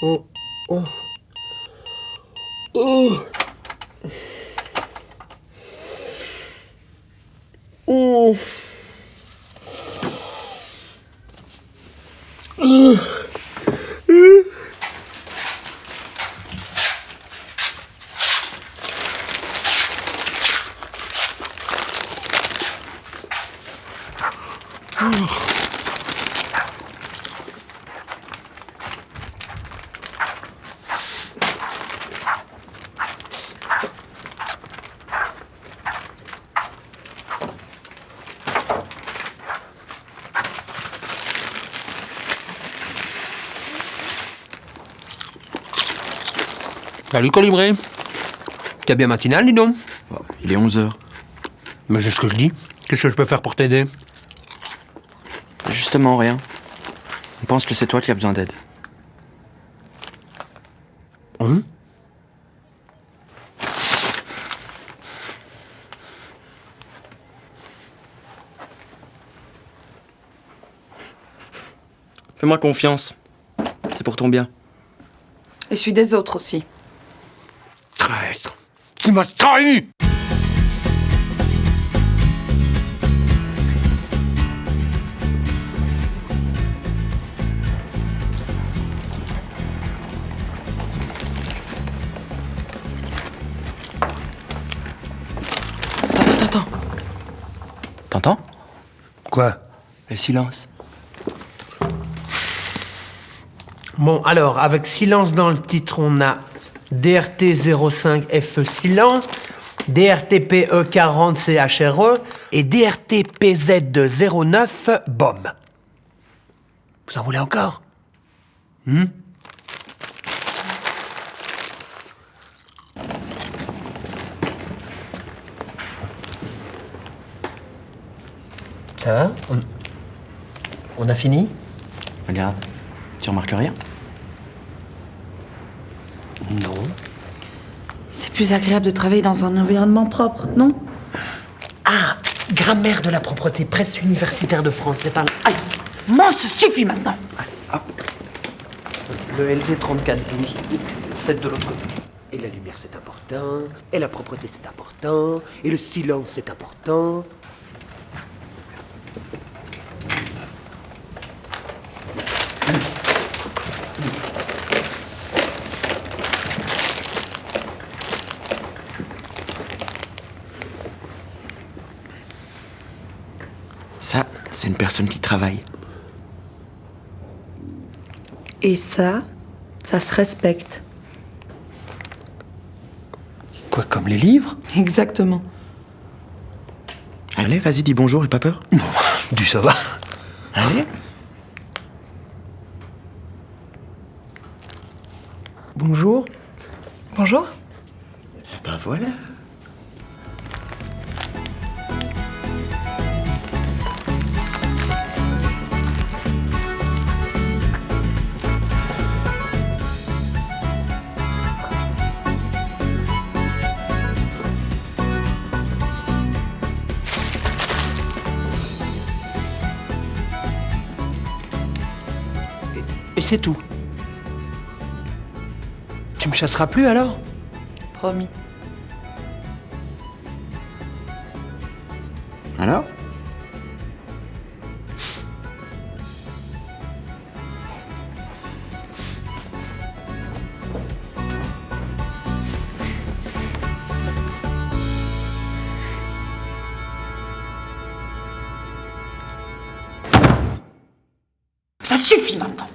어, 어, 어, 어, 어. Salut Colibré. T'es bien matinal, dis donc Il est 11h. Mais c'est ce que je dis. Qu'est-ce que je peux faire pour t'aider? Justement, rien. On pense que c'est toi qui as besoin d'aide. Fais-moi confiance. C'est pour ton bien. Et celui des autres aussi. Traître Tu m'as trahi Attends, attends, attends. T'entends? Quoi? Le silence? Bon, alors, avec silence dans le titre, on a DRT05FE Silen, DRTPE40CHRE et DRTPZ09 BOM. Vous en voulez encore? Hmm? Ça va? On... on a fini? Regarde. Tu remarques rien? Non. C'est plus agréable de travailler dans un environnement propre, non? Ah, grammaire de la propreté, presse universitaire de France, c'est pas... Aïe Moi, ça suffit maintenant Le LV 3412, 7 de l'autre côté. Et la lumière, c'est important. Et la propreté, c'est important. Et le silence, c'est important. Ça, c'est une personne qui travaille. Et ça, ça se respecte. Quoi, comme les livres? Exactement. Allez, vas-y, dis bonjour et pas peur. Non, du ça va. Allez. Bonjour. Bonjour Bah voilà. C'est tout. Tu me chasseras plus alors? Promis. Alors? Ça suffit maintenant